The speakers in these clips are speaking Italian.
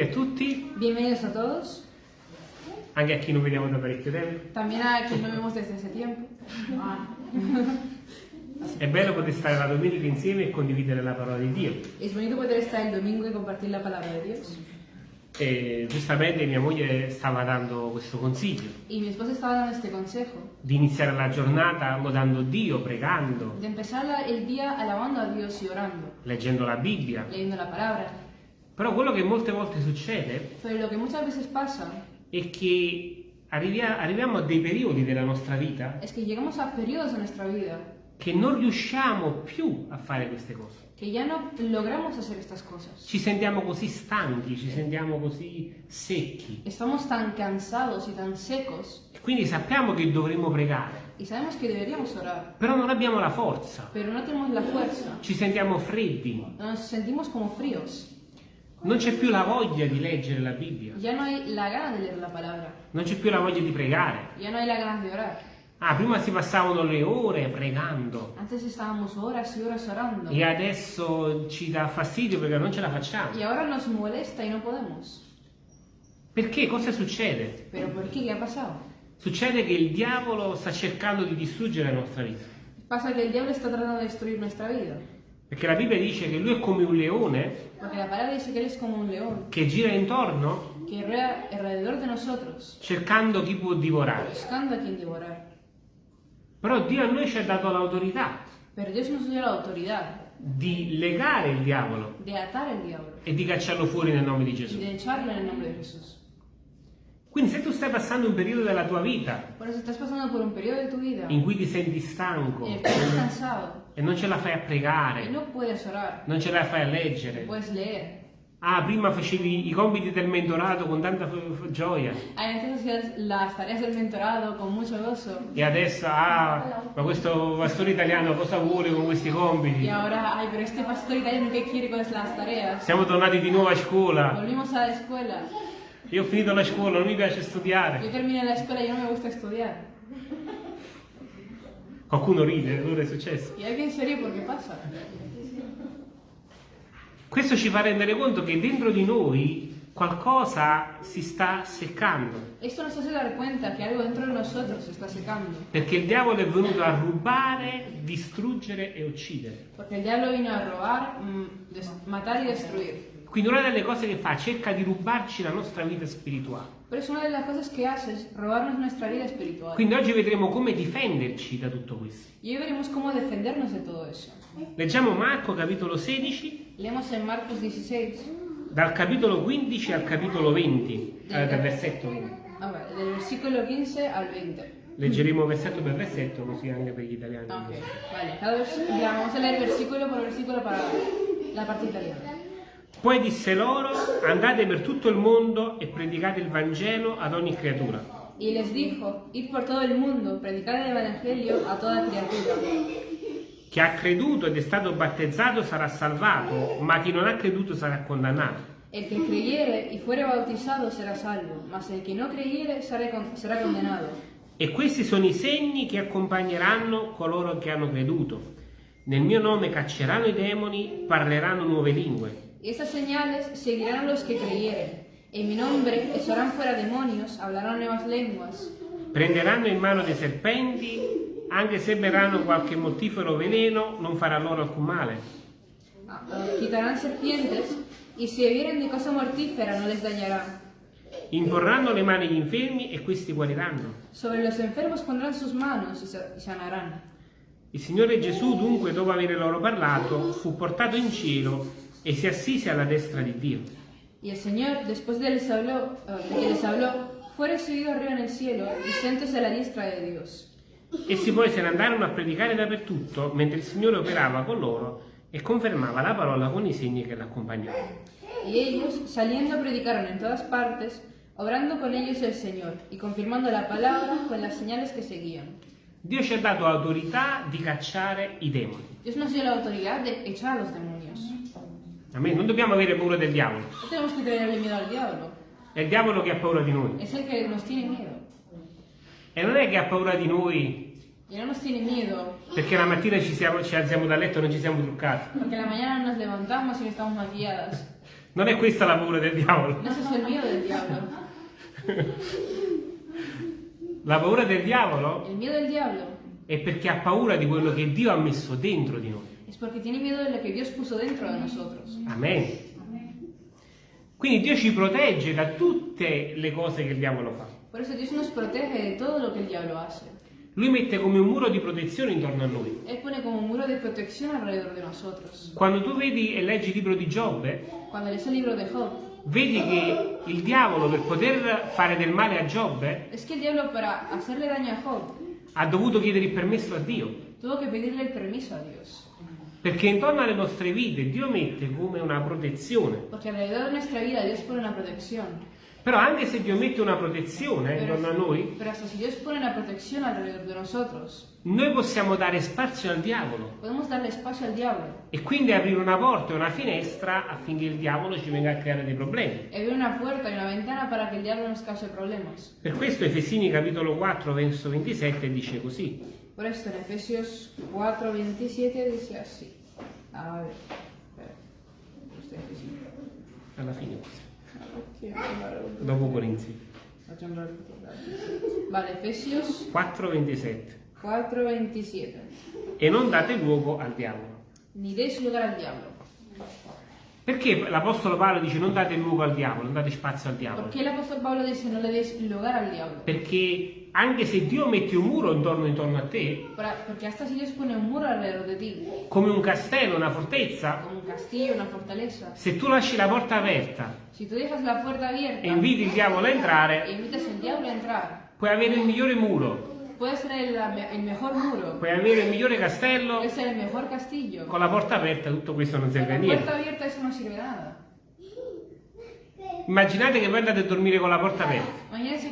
a tutti, Bienvenidos a todos, anche a chi non vediamo da parecchio tempo. también a quien no vemos desde hace tiempo. Ah. È bello poter stare la domenica insieme e condividere la parola di Dio. Es bonito poder estar el domingo y compartir la palabra de Dios. E giustamente mia moglie stava dando questo consiglio Y mi esposa estaba dando este consejo, di iniziare la giornata lodando Dio, pregando, empezar la- el día alabando a Dios y orando, leggendo la Bibbia. leyendo la palabra. Però quello che molte volte succede pasa è che arrivia- arriviamo a dei periodi della nostra vita es que vida che non riusciamo più a fare queste cose. no logramos hacer estas cosas. Ci sentiamo così stanchi, ci sentiamo così secchi. Estamos tan cansados y tan secos quindi sappiamo che dovremmo pregare, y sabemos que deberíamos orar, però non abbiamo la forza. pero no tenemos la fuerza. Ci sentiamo freddi, Nos sentimos como fríos. Non c'è più la voglia di leggere la Bibbia, Ya no hay la gana de leer la palabra. non c'è più la voglia di pregare. Ya no hay la ganas de orar. Ah, prima si passavano le ore pregando Antes estábamos horas y horas orando. e adesso ci dà fastidio perché non ce la facciamo. Y ahora nos molesta y no podemos. Perché? Cosa succede? ¿Pero por qué? ¿Qué ha pasado? Succede che il diavolo sta cercando di distruggere la nostra vita. Pasa que el diablo está tratando de destruir nuestra vida. Perché la Bibbia dice che lui è come un leone Porque la palabra dice que Él es como un león che gira intorno que rueda alrededor de nosotros, cercando chi può divorare. buscando a quien. Però Dio a noi ci ha dato l'autorità Pero Dios nos dio la autoridad di legare il diavolo de atar al diablo e di cacciarlo fuori nel nome di Gesù. de echarlo en el nombre de Jesús. Quindi se tu stai passando un periodo della tua vita Por eso estás pasando por un periodo de tu vida in cui ti senti stanco el que estás cansado e non ce la fai a y pregare, no puedes orar, non ce la fai a leggere. puedes leer. Ah, prima facevi i compiti del mentorato con tanta gioia e adesso, ah, ma questo pastore italiano cosa vuole con questi compiti? ahora, ay, pero este pastor italiano, ¿qué quiere con las tareas? Siamo tornati di nuovo a scuola. Io ho finito la scuola, non mi piace studiare. terminé la escuela y no me gusta estudiar. Qualcuno ride, allora è successo. Y alguien se ríe porque pasa. Questo ci fa rendere conto che dentro di noi qualcosa si sta seccando. Esto nos hace dar cuenta que algo dentro de nosotros se está secando. Perché il diavolo è venuto a rubare, distruggere e uccidere. Porque el diablo vino a robar, mm, des- matar y destruir. Quindi una delle cose che fa cerca di rubarci la nostra vita spirituale. Pero es una de las cosas que hace es robarnos nuestra vida espiritual. Quindi oggi vedremo come difenderci da tutto questo. Y hoy veremos cómo defendernos de todo eso. Leggiamo Marco capitolo 16, Leemos en Marcos 16, dal capitolo 15 al capitolo 20, eh, dal versetto 20. a ver, del versículo 15 al 20. Leggeremo versetto per versetto così anche per gli italiani. Ah, Ok, vale. Vamos a leer versículo por versículo para la parte italiana. Poi disse loro, andate per tutto il mondo e predicate il Vangelo ad ogni creatura. Y les dijo, id por todo el mundo, predicad el Evangelio a toda criatura. Chi ha creduto ed è stato battezzato sarà salvato, ma chi non ha creduto sarà condannato. El que creyere y fuere bautizado será salvo, mas el que no creyere será con- será condenado. E questi sono i segni che accompagneranno coloro che hanno creduto. Nel mio nome cacceranno i demoni, parleranno nuove lingue. Y estas señales seguirán a los que creyeren. En mi nombre echarán fuera demonios, hablarán nuevas lenguas, Prenderanno in mano dei serpenti, anche se berranno qualche mortifero veleno, non farà loro alcun male. ah, ah, quitarán serpientes, y si bebieren de cosa mortífera no les dañará. Imporranno le mani agli infermi e questi guariranno. Sobre los enfermos pondrán sus manos y sanarán. Il Signore Gesù, dunque, dopo aver loro parlato, fu portato in cielo e si assise alla destra di Dio. Y el Señor, después de, les habló, ah, de que les habló, fue recibido arriba en el cielo y sentóse a la diestra de Dios. Essi poi se ne andarono a predicare dappertutto, mentre il Signore operava con loro e confermava la parola con i segni che l'accompagnavano. Y ellos, saliendo, predicaron en todas partes, obrando con ellos el Señor y confirmando la palabra con las señales que seguían. Dio ci ha dato autorità di cacciare i demoni. Dios nos dio la autoridad de echar a los demonios. Amen. Non dobbiamo avere paura del diavolo. No tenemos que tenerle miedo al diablo. È il diavolo che ha paura di noi. Es el que nos tiene miedo. E non è che ha paura di noi Y no nos tiene miedo perché la mattina ci, siamo- ci alziamo dal letto e non ci siamo truccati. porque la mañana nos levantamos y no estamos maquilladas. Non è questa la paura del diavolo. No es el miedo del diablo. La paura del diavolo El miedo del diablo è perché ha paura di quello che Dio ha messo dentro di noi. Es porque tiene miedo de lo que Dios puso dentro de nosotros. Amen. Quindi Dio ci protegge da tutte le cose che il diavolo fa. Por eso Dios nos protege de todo lo que el diablo hace. Lui mette come un muro di protezione intorno a noi. Él pone como un muro de protección alrededor de nosotros. Quando tu vedi e leggi il libro di Giobbe, Cuando lees el libro de Job, vedi che il diavolo per poter fare del male a Giobbe es que el diablo para hacerle daño a Job ha dovuto chiedere il permesso a Dio. tuvo que pedirle el permiso a Dios. Perché intorno alle nostre vite Dio mette come una protezione. Porque alrededor de nuestra vida Dios pone una protección. Però anche se Dio mette una protezione intorno a noi, hasta si Dios pone una protección alrededor de nosotros, noi possiamo dare spazio al diavolo espacio al diablo e quindi aprire una porta e una finestra affinché il diavolo ci venga a creare dei problemi. y abrir una puerta y una ventana para que el diablo nos cause problemas. Per questo Efesini capitolo 4 verso 27 dice così. Por esto en Efesios 4, 27 dice así. A ver, espera. Alla fine un- Dopo Corinzi. La lettura. Vale, Efesios 4 27. 4, 27. E non date luogo al diavolo. Ni deis lugar al diablo. Perché l'Apostolo Paolo dice non date luogo al diavolo, non date spazio al diavolo? ¿Por qué el apóstol Pablo dice no le deis lugar al diablo? Perché anche se Dio mette un muro intorno, intorno a te, un come un castello, una fortezza, un castillo, una se tu lasci la porta aperta la abierta e inviti il diavolo a entrare, entrar, puoi avere il migliore muro, puede ser el, el mejor muro, puoi avere il migliore castello, puede ser el mejor castillo. con la porta aperta tutto questo non serve a niente. abierta eso no sirve de nada. Immaginate che voi andate a dormire con la porta aperta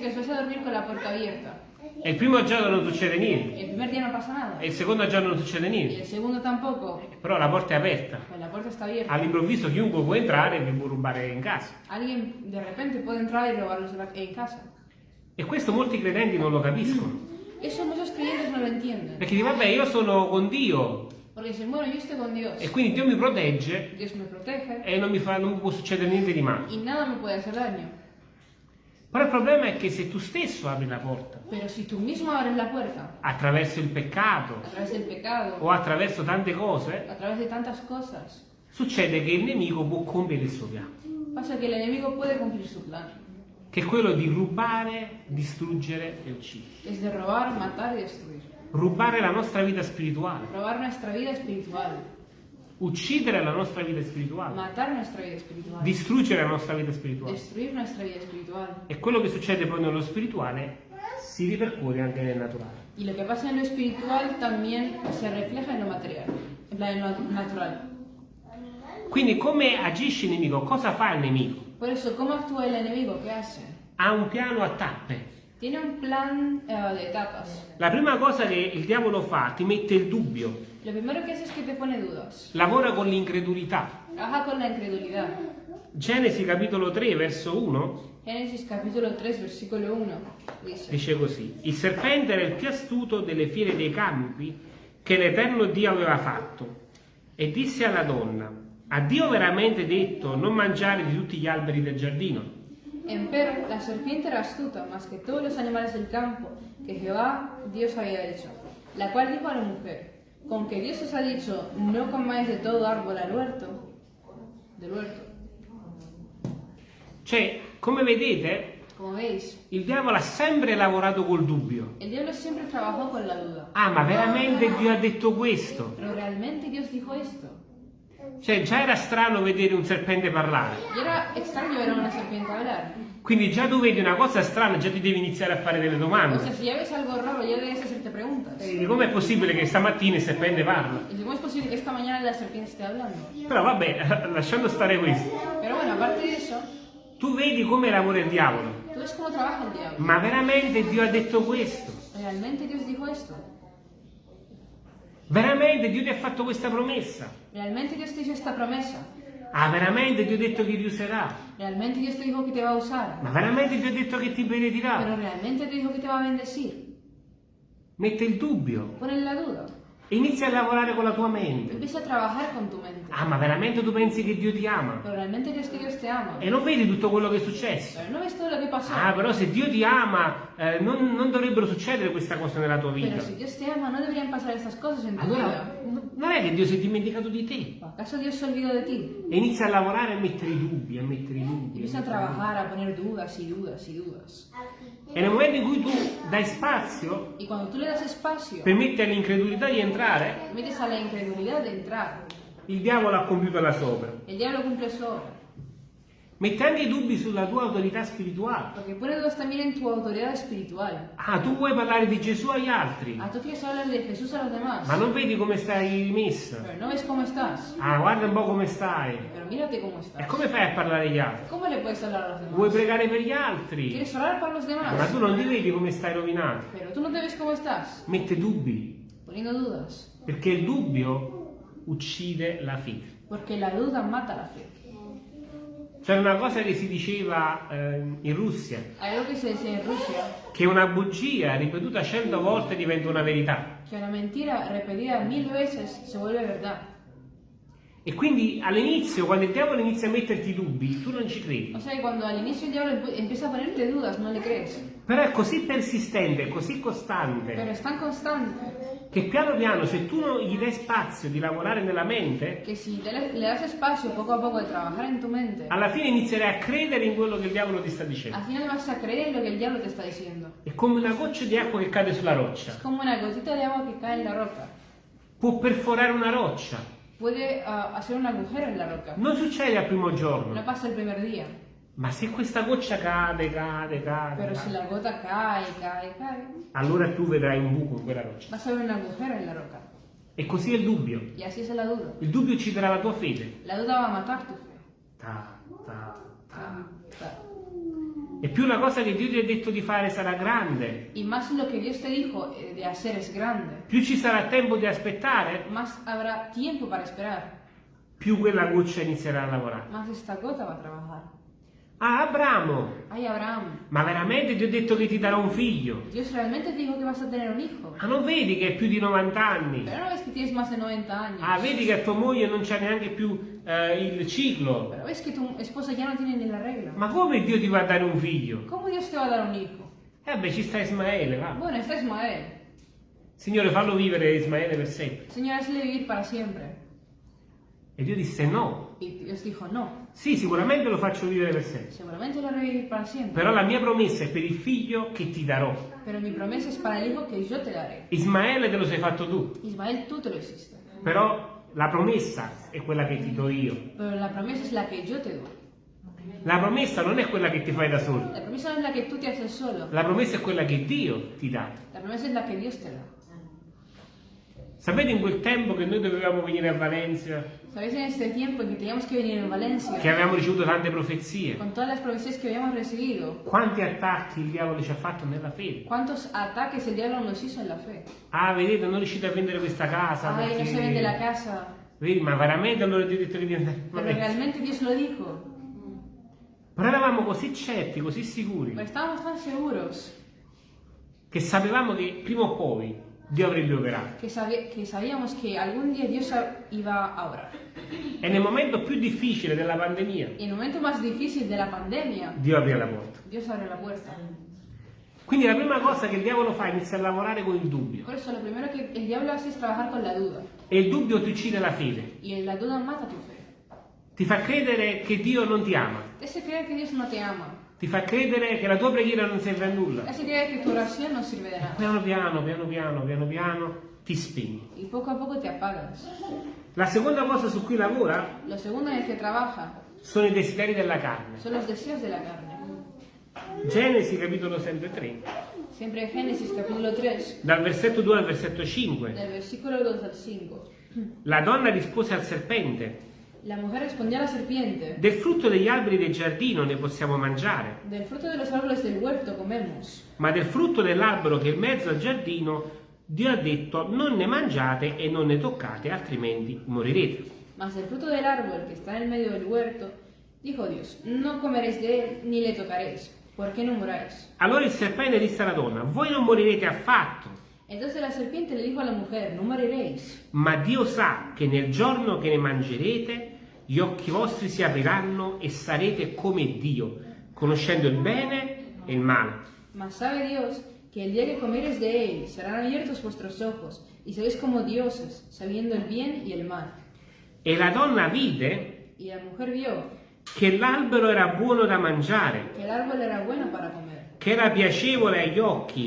que os vais a dormir con la puerta abierta. e il primo giorno non succede niente El primer día no pasa nada. e il secondo giorno non succede niente, el segundo tampoco. però la porta è aperta. Está abierta. All'improvviso chiunque può entrare e vi può rubare in casa. Alguien de repente puede entrar y robarlos en la- en casa. E questo molti credenti non lo capiscono. Eso muchos creyentes no lo entienden. Perché dicono, vabbè, io sono con Dio Porque dicen, bueno, yo estoy con Dios. e quindi Dio mi protegge e non mi, fa, non mi può succedere niente di male. Però il problema è che se tu stesso apri la porta puerta attraverso il peccato pecado, o attraverso tante cose, cosas, succede che il nemico può compiere il suo piano, pasa que el enemigo puede cumplir su plan. che è quello di rubare, distruggere e uccidere. Es de robar, matar y destruir. Rubare la nostra vita spirituale, Robar nuestra vida espiritual, uccidere la nostra vita spirituale, matar nuestra vida espiritual, distruggere la nostra vita spirituale. destruir nuestra vida espiritual. E quello che succede poi nello spirituale si ripercuote anche nel naturale. Y lo que pasa en lo espiritual también se refleja en lo material, en lo natural. Quindi come agisce il nemico? Cosa fa il nemico? Por eso, ¿cómo actúa el enemigo? ¿Qué hace? Ha un piano a tappe. Tiene un plan eh, de etapas. La prima cosa che il diavolo fa, ti mette il dubbio, Lo primero que hace es que te pone dudas. lavora con l'incredulità. Trabaja con la incredulidad. Genesi capitolo 3 verso 1 Génesis capítulo 3, versículo 1 dice, dice così, il serpente era il più astuto delle fiere dei campi che l'Eterno Dio aveva fatto e disse alla donna, ha Dio veramente detto non mangiare di tutti gli alberi del giardino? Empero, la serpiente era astuta más que todos los animales del campo que Jehová Dios había hecho, la cual dijo a la mujer, con que Dios os ha dicho, no comáis de todo árbol al huerto, del huerto. Cioè, come vedete, Como veis, il diavolo ha sempre lavorato col dubbio. el diablo siempre trabajó con la duda. Ah, ma veramente Dio ha detto questo? Pero realmente Dios dijo esto. Cioè, già era strano vedere un serpente parlare. Era extraño ver a una serpiente hablar. Quindi già tu vedi una cosa strana, già ti devi iniziare a fare delle O sea, domande. si ya ves algo raro, ya debes hacerte preguntas. E com'è possibile che stamattina il serpente parla? Es posible que esta mañana la serpiente esté hablando. Però vabbè, lasciando stare questo, Pero bueno, aparte de eso, tu vedi come lavora il diavolo. tú ves cómo trabaja el diablo. Ma veramente Dio ha detto questo? ¿Realmente Dios dijo esto? Veramente Dio ti ha fatto questa promessa? ¿Realmente Dios te hizo esta promesa? Ah, veramente Dio ha detto che ti userà? ¿Realmente Dios te dijo que te va a usar? Ma veramente Dio ha detto che ti ¿Pero benedirà? realmente te dijo que te va a bendecir? Mette il dubbio. Ponen la duda. E inizi a lavorare con la tua mente. Empieza a trabajar con tu mente. Ah, ma veramente tu pensi che Dio ti ama? Pero realmente crees que Dios te ama. E non vedi tutto quello che è successo? Pero no ves todo lo que pasó. Ah, però se Dio ti ama, eh, non, non dovrebbero succedere queste cose nella tua vita. Pero si Dios te ama, no deberían pasar estas cosas en tu Allora, vida. n- non è che Dio si è dimenticato di te. ¿O acaso Dios se olvidó de ti? E inizia a lavorare a mettere i dubbi, a mettere i dubbi. Empieza a trabajar, a poner dudas y dudas y dudas. E nel momento in cui tu dai spazio, espacio, permetti all'incredulità di entrare, metes a la incredulidad de entrar. il diavolo ha compiuto la sua opera. El diablo cumple su obra. Mette anche i dubbi sulla tua autorità spirituale. Porque pone dudas también en tu autoridad espiritual. Ah, tu vuoi parlare di Gesù agli altri, Ah, tú quieres hablar de Jesús a los demás. ma non vedi come stai rimessa. Pero no ves cómo estás. Ah, guarda un po' come stai. Pero mírate cómo E estás. come fai a parlare agli altri? ¿Cómo le puedes hablar a los Vuoi pregare per gli altri, ¿Quieres orar para los ma demás? tu non ti vedi come stai rovinato. Pero tú no te ves cómo estás. Mette dubbi, Poniendo dudas. perché il dubbio uccide la fede. Porque la duda mata la fe. C'è una cosa che si diceva eh, in Russia, che una bugia ripetuta cento volte diventa una verità. que una mentira repetida mil veces se vuelve verdad. E quindi all'inizio, quando il diavolo inizia a metterti dubbi, tu non ci credi. O sea que cuando al inicio el diablo empe- empieza a ponerte dudas, no le crees. Però è così persistente, così costante, es tan constante che piano piano, se tu non gli dai spazio di lavorare nella mente, que si te le, le das espacio poco a poco de trabajar en tu mente, alla fine inizierai a credere in quello che il diavolo ti sta dicendo. al final vas a creer lo que el diablo te está diciendo. È come una goccia di acqua che cade sulla roccia. Es como una gotita de agua que cae en la roca. Può perforare una roccia. Puede ah, hacer un agujero en la roca. Non succede al primo giorno. No pasa el primer día. Ma se questa goccia cade, cade, cade, Pero si cade, la gota cae, cae, cae, allora tu vedrai un buco in quella roccia. vas a ver un agujero en la roca. E così è il dubbio. Y así es la duda. Il dubbio ucciderà la tua fede. La duda va a matar tu. Ta, ta, ta. Ta. E più la cosa che Dio ti ha detto di fare sarà grande, Y más lo que Dios te dijo eh, de hacer es grande. più ci sarà tempo di aspettare, Más habrá tiempo para esperar. più quella goccia inizierà a lavorare. Más esta gota va a trabajar. Ah, Abramo, Ay, Abraham, ma veramente ti ho detto che ti darò un figlio? Dios realmente te dijo que vas a tener un hijo. Ah, non vedi che hai più di 90 anni? Pero no ves que tienes más de 90 años. Ah, vedi che a tua moglie non c'è neanche più eh, il ciclo? Pero ves que tu esposa ya no tiene ni la regla. Ma come Dio ti va a dare un figlio? ¿Cómo Dios te va a dar un hijo? Eh beh, ci sta Ismaele, va. Bueno, está Ismael. Signore, fallo vivere Ismaele per sempre. Señor, hazle vivir para siempre. E Dio disse no. Y Dios dijo, no. Sì, sicuramente lo faccio vivere per sempre. Seguramente lo haré vivir para siempre. Però la mia promessa è per il figlio che ti darò. Pero mi promesa es para el hijo que yo te daré. Ismaele te lo sei fatto tu. Ismael, tú te lo hiciste. Però la promessa è quella che ti do io. Pero la promesa es la que yo te doy. La promessa non è quella che ti fai da solo. La promesa no es la que tú te haces solo. La promessa è quella che Dio ti dà. La promesa es la que Dios te da. Sapete in quel tempo che noi dovevamo venire a Valencia, ¿Sabéis en este tiempo en que teníamos que venir en Valencia? che avevamo ricevuto tante profezie? Con todas las profecías que habíamos recibido. Quanti attacchi il diavolo ci ha fatto nella fede? ¿Cuántos ataques el diablo nos hizo en la fe? Ah, vedete, non riuscite a vendere questa casa. No perché- se vende la casa. Vedi, ma veramente allora Dio ha detto che a Pero Valencia? realmente Dios lo dijo. Però eravamo così certi, così sicuri, Pero estábamos tan seguros che sapevamo che prima o poi Dio avrebbe operato. que, que sabíamos que algún día Dios a- iba a obrar. E nel momento più difficile della pandemia, Y en el momento más difícil de la pandemia, Dio aprì la porta. Dios abrió la puerta. Quindi la prima cosa che il diavolo fa è iniziare a lavorare con il dubbio. Por eso lo primero que el diablo hace es trabajar con la duda. E il dubbio ti uccide la fede. Y la duda mata tu fe. Ti fa credere che Dio non ti ama. Te hace creer que Dios no te ama. Ti fa credere che la tua preghiera non serve a nulla. hace creer que tu oración no sirve de nada. Piano piano, piano piano, piano piano, ti spegni. Y poco a poco te apagas. La seconda cosa su cui lavora Lo segundo en el que trabaja sono i desideri della carne. son los deseos de la carne. Genesi capitolo 3, Siempre en Génesis capítulo 3, dal versetto 2 al versetto 5. del versículo 2 al 5. La donna rispose al serpente, La mujer respondió a la serpiente, del frutto degli alberi del giardino ne possiamo mangiare, del fruto de los árboles del huerto comemos, ma del frutto dell'albero che è in mezzo al giardino Dio ha detto non ne mangiate e non ne toccate, altrimenti morirete. mas del fruto del árbol que está en el medio del huerto, dijo Dios, no comeréis de él ni le tocaréis, porque no muráis. Allora il serpente disse alla donna, voi non morirete affatto, Entonces la serpiente le dijo a la mujer, no moriréis. Ma Dio sa che nel giorno che ne mangerete, gli occhi vostri si apriranno e sarete come Dio, conoscendo il bene e il male. Mas sabe Dios que el día que comieres de él serán abiertos vuestros ojos y seréis como dioses, sabiendo el bien y el mal. E la donna vide Y la mujer vio che l'albero era buono da mangiare, el árbol era bueno para comer, che era piacevole agli occhi.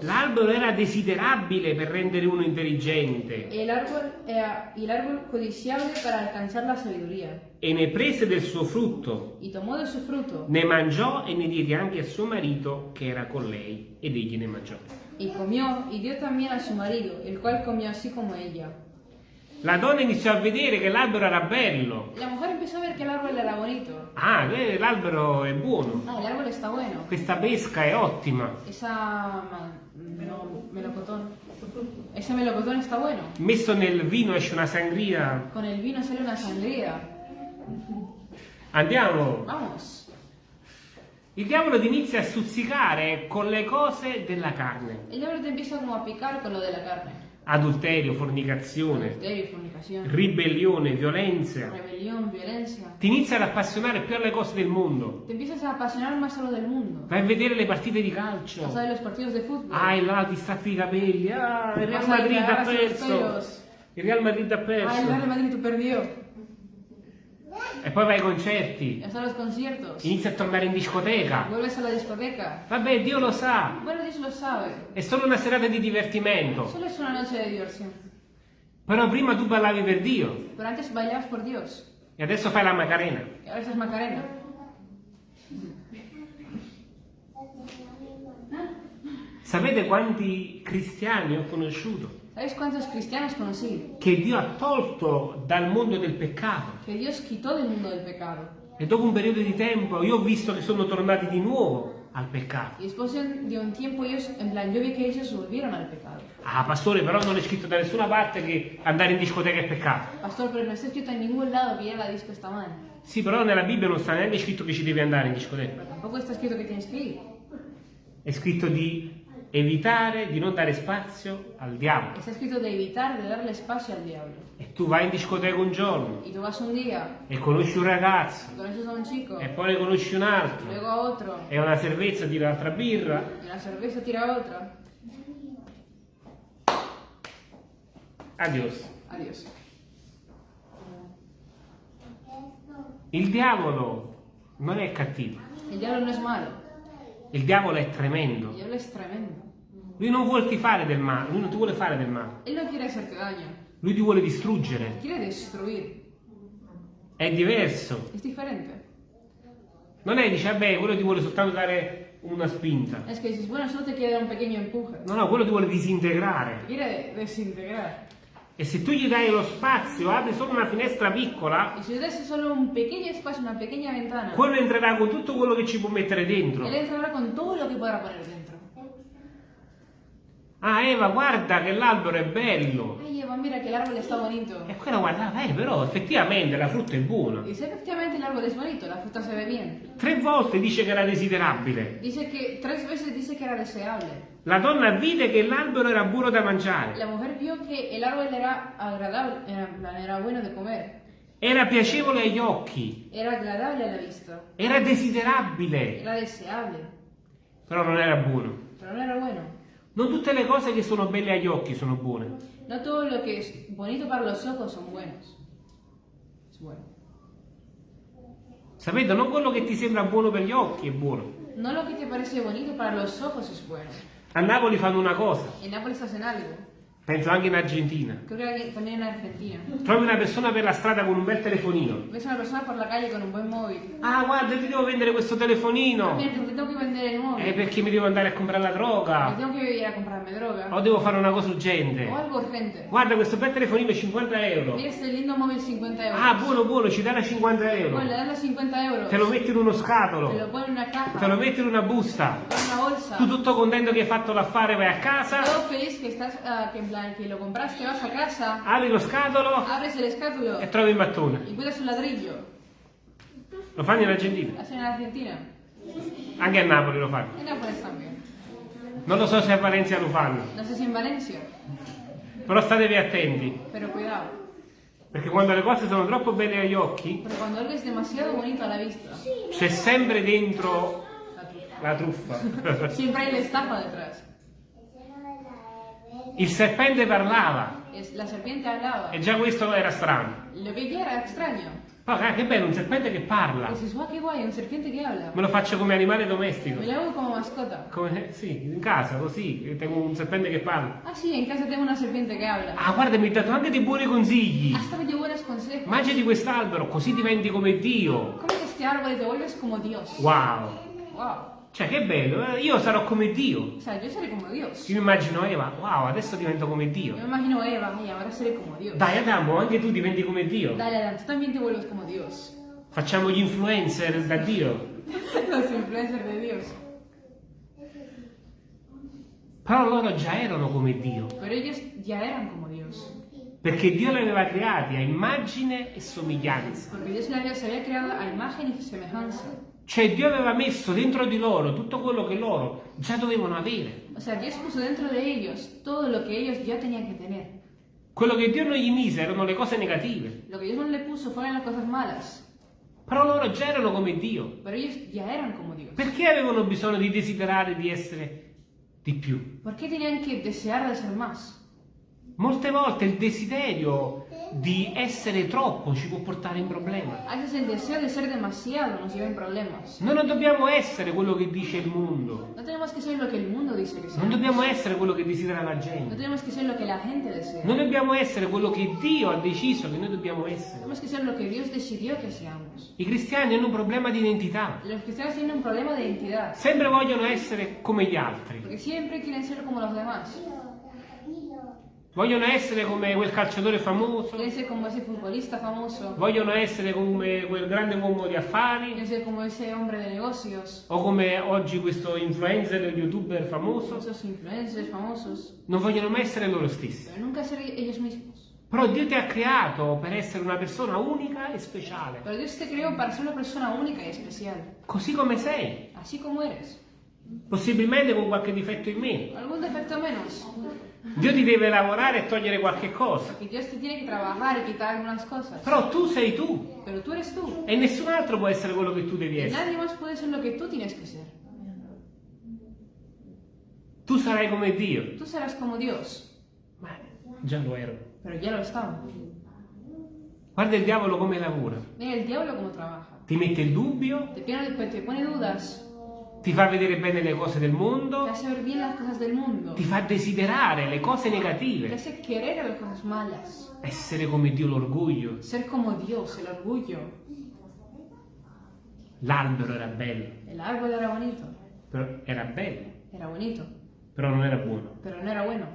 L'albero era desiderabile per rendere uno intelligente e ne prese del suo frutto, Y tomó de su fruto ne mangiò e ne diede anche a suo marito che era con lei ed egli ne mangiò. y comió y dio también a su marido, el cual comió así como ella. La donna iniziò a vedere che l'albero era bello. La mujer empezó a ver que el árbol era bonito. Ah, l'albero è buono. Ah, el árbol está bueno. Questa pesca è ottima. Esa no, melocotón. Ese melocotón está bueno. Messo nel vino esce una sangria. Con el vino sale una sangría. Andiamo. Vamos. Il diavolo ti inizia a stuzzicare con le cose della carne. El diablo te empieza como a picar con lo de la carne. Adulterio, fornicazione, Adulterio, fornicación, ribellione, violenza. violencia. Ti inizia ad appassionare più alle cose del mondo. Te empiezas a apasionar más a lo del mundo. Vai a vedere le partite di Vas a calcio. los partidos de fútbol. Ah, là ti stappi i capelli. Ah, il Real Madrid ha perso. Il Real Madrid ha Ah, el Real perso. Madrid perdió. E poi vai ai concerti. Inizia a tornare in discoteca. Discoteca. Vabbè, Dio lo sa. Bueno, Dios lo sabe. È solo una serata di divertimento. Solo es una noche de diversión. Però prima tu ballavi per Dio. Pero antes bailabas por Dios. E adesso fai la Macarena. Y ahora estás Macarena. Sapete quanti cristiani ho conosciuto ¿Sabéis cuántos cristianos conocí? che Dio ha tolto dal mondo del peccato? Que Dios quitó del mundo del pecado. E dopo un periodo di tempo io ho visto che sono tornati di nuovo al peccato. Y después de de un tiempo ellos, en plan, yo vi que ellos volvieron al pecado. Ah, pastore, però non è scritto da nessuna parte che andare in discoteca è peccato. Pastor, pero no está escrito en ningún lado que ir a la disco está mal. Sì, però nella Bibbia non sta neanche scritto che ci devi andare in discoteca. Pero tampoco está escrito que tienes que ir. È scritto di evitare, di non dare spazio al diavolo. Está escrito de evitar, de darle espacio al diablo. E tu vai in discoteca un giorno Y tú vas un día, e conosci un ragazzo un chico, e poi ne conosci un altro luego e una cervezza tira l'altra birra y la cerveza tira a otra. adios Adiós. il diavolo non è cattivo El diablo no es malo. Il diavolo è tremendo. Es tremendo. lui non vuole ti fare del male lui non ti vuole fare del male. No lui ti vuole distruggere. È diverso. Non è dice vabbè quello ti vuole soltanto dare una spinta. Es que dices, bueno, solo te quiere dar un pequeño empuje. no no quello ti vuole disintegrare. Te quiere desintegrar. E se tu gli dai lo spazio apri solo una finestra piccola Y si le das solo un pequeño espacio, una pequeña ventana, quello entrerà con tutto quello che ci può mettere dentro él entrará con todo lo que podrá poner dentro. Ah, Eva, guarda che l'albero è bello. Ay, Eva, mira el árbol está bonito. E quella guardava, eh, però effettivamente la frutta è buona. Dice, efectivamente el árbol es bonito, la fruta se ve bien. Tre volte dice che era desiderabile. Dice que tres veces dice que era deseable. La donna vide che l'albero era buono da mangiare. La mujer vio el árbol era agradable, era, era bueno de comer. Era piacevole agli occhi. Era agradable a la vista. Era desiderabile. Era deseable. Però non era buono. Pero no era bueno. Non tutte le cose che sono belle agli occhi sono buone. No todo lo que es bonito para los ojos son buenos. Es bueno. Sapete, non quello che ti sembra buono per gli occhi è buono. No lo que te parece bonito para los ojos es bueno. A Napoli fanno una cosa, En Nápoles hacen algo. Penso anche in Argentina. Creo que también en Argentina. Trovi una persona per la strada con un bel telefonino. Ves una persona por la calle con un buen móvil. Ah, guarda, ti devo vendere questo telefonino. Mira, te tengo que vender el móvil. Eh, perché mi devo andare a comprare la droga. que ir a comprarme droga. O devo fare una cosa urgente. O algo urgente. Guarda, questo bel telefonino 50 euro. Mira este lindo móvil 50 euros. Ah, buono, buono, ci dai la 50 euro. Bueno, los 50 euros. Te lo metti in uno Te lo scatolo. pone en una caja. Te lo metti in una busta. En una bolsa. Tu tutto contento che hai fatto l'affare, vai a casa, Todo feliz que estás, ah, que que lo compraste, vas a casa, apri lo scatolo abres el escátulo e trovi il mattone. encuentras un ladrillo. Lo fanno in Argentina. Hacen en Argentina. Anche a Napoli lo fanno. En Nápoles también. Non lo so se a Valencia lo fanno, No sé si en Valencia, però statevi attenti, pero cuidado. perché quando le cose sono troppo belle agli occhi, Porque cuando algo es demasiado bonito a la vista, c'è sempre dentro la truffa. la truffa. siempre hay la estafa detrás. Il serpente parlava e già questo era strano. Lo ya era extraño. Poi, ah, che bello, un serpente che parla. Dices, guau, guay, un serpiente que habla. Me lo faccio come animale domestico. Me lo hago como mascota. Come, sì, in casa, così, tengo un serpente che parla. Ah, sí, en casa tengo una serpiente que habla. Ah, guarda, mi ha dato anche dei buoni consigli. Hasta me dio buenos consejos. Mangiati quest'albero, così diventi come Dio. Come árbol y te vuelves como Dios. Wow. Wow. Cioè, che bello, eh, io sarò come Dio. O sea, yo seré como Dios. Io immagino Eva, wow, adesso divento come Dio. Imagino a Eva, y ahora seré como Dios. Dai, Adamo, anche tu diventi come Dio. Dale, Adán, tú también te vuelves como Dios. Facciamo gli influencer da Dio. Los influencers de Dios. Però loro già erano come Dio. Pero ellos ya eran como Dios. Perché Dio li aveva creati a immagine e somiglianza. Porque Dios se había creado a imagen y semejanza. Cioè Dio aveva messo dentro di loro tutto quello che loro già dovevano avere. O sea, Dios puso dentro de ellos todo lo que ellos ya tenían que tener. Quello che Dio non gli mise erano le cose negative. Lo que Dios no le puso fueron las cosas malas. Però loro già erano come Dio. Pero ellos ya eran como Dios. Perché avevano bisogno di desiderare di essere di più? ¿Por qué tenían que desear de ser más? Molte volte il desiderio di essere troppo ci può portare in problema. A veces el deseo de ser demasiado nos lleva en problemas. Noi non dobbiamo essere quello che dice il mondo. No tenemos que ser lo que el mundo dice que Non dobbiamo essere quello che desidera la No gente. tenemos que ser lo que la gente desea. Noi dobbiamo essere quello che Dio ha deciso che noi dobbiamo essere. Tenemos que ser lo que Dios decidió que seamos. I cristiani hanno un problema di identità. Los cristianos tienen un problema de identidad. Sempre vogliono essere come gli altri. Porque siempre quieren ser como los demás. Vogliono essere come quel calciatore famoso. Quieren ser como ese futbolista famoso. Vogliono essere come quel grande uomo di affari. Quieren ser como ese hombre de negocios. O come oggi questo influencer, youtuber famoso. Esos influencers famosos. Non vogliono mai essere loro stessi. Pero nunca ser ellos mismos. Però Dio ti ha creato per essere una persona unica e speciale. Pero Dios te creó para ser una persona única y especial. Così come sei. Así como eres. Possibilmente con qualche difetto in meno. Algún defecto menos. Dio ti deve lavorare e togliere qualche cosa. Que Dios te tiene que trabajar y quitar algunas cosas. Però tu sei tu. Pero tú eres tú. E nessun altro può essere quello che tu devi Y essere. nadie más puede ser lo que tú tienes que ser. Tu sarai come Dio. Tú serás como Dios. Ma già lo ero. Pero ya lo estamos. Guarda il diavolo come lavora. Mira el diablo cómo trabaja. Ti mette il dubbio, Te pone, te pone dudas. Ti fa vedere bene le cose del Te mondo, hace ver bien las cosas del mundo. ti fa desiderare le cose Te negative. hace querer a las cosas malas. Essere come Dio, l'orgoglio. Ser como Dios, el orgullo. L'albero era bello, El árbol era bonito. però era bello, Era bonito. però non era buono. Pero no era bueno.